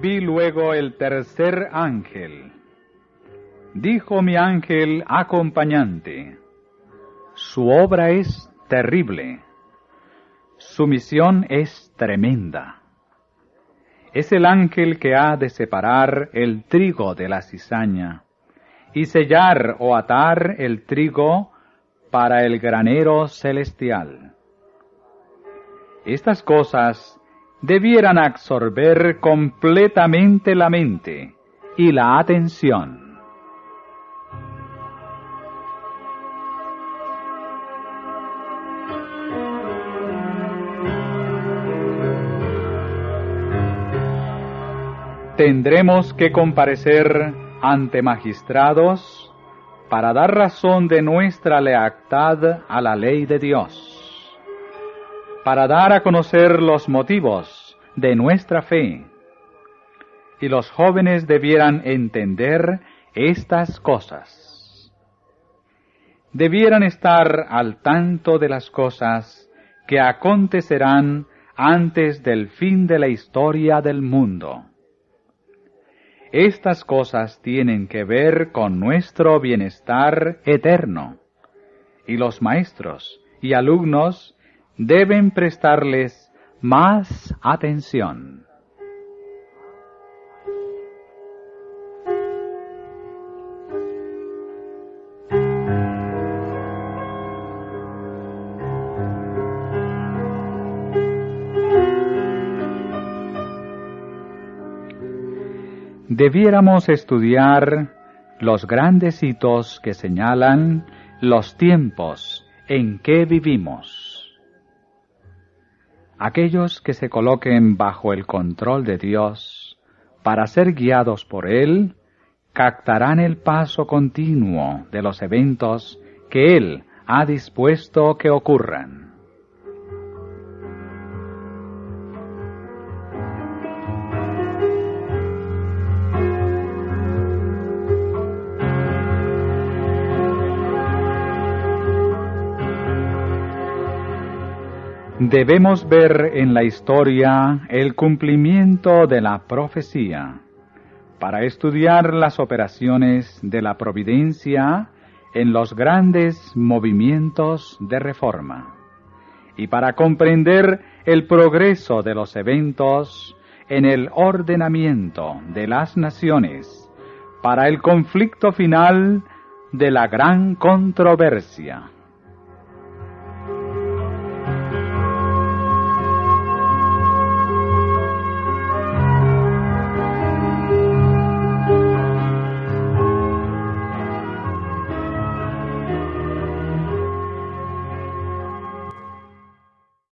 Vi luego el tercer ángel. Dijo mi ángel acompañante, su obra es terrible, su misión es tremenda. Es el ángel que ha de separar el trigo de la cizaña y sellar o atar el trigo para el granero celestial. Estas cosas debieran absorber completamente la mente y la atención. Tendremos que comparecer ante magistrados para dar razón de nuestra lealtad a la ley de Dios para dar a conocer los motivos de nuestra fe. Y los jóvenes debieran entender estas cosas. Debieran estar al tanto de las cosas que acontecerán antes del fin de la historia del mundo. Estas cosas tienen que ver con nuestro bienestar eterno, y los maestros y alumnos deben prestarles más atención. Debiéramos estudiar los grandes hitos que señalan los tiempos en que vivimos. Aquellos que se coloquen bajo el control de Dios para ser guiados por Él, captarán el paso continuo de los eventos que Él ha dispuesto que ocurran. Debemos ver en la historia el cumplimiento de la profecía para estudiar las operaciones de la providencia en los grandes movimientos de reforma y para comprender el progreso de los eventos en el ordenamiento de las naciones para el conflicto final de la gran controversia.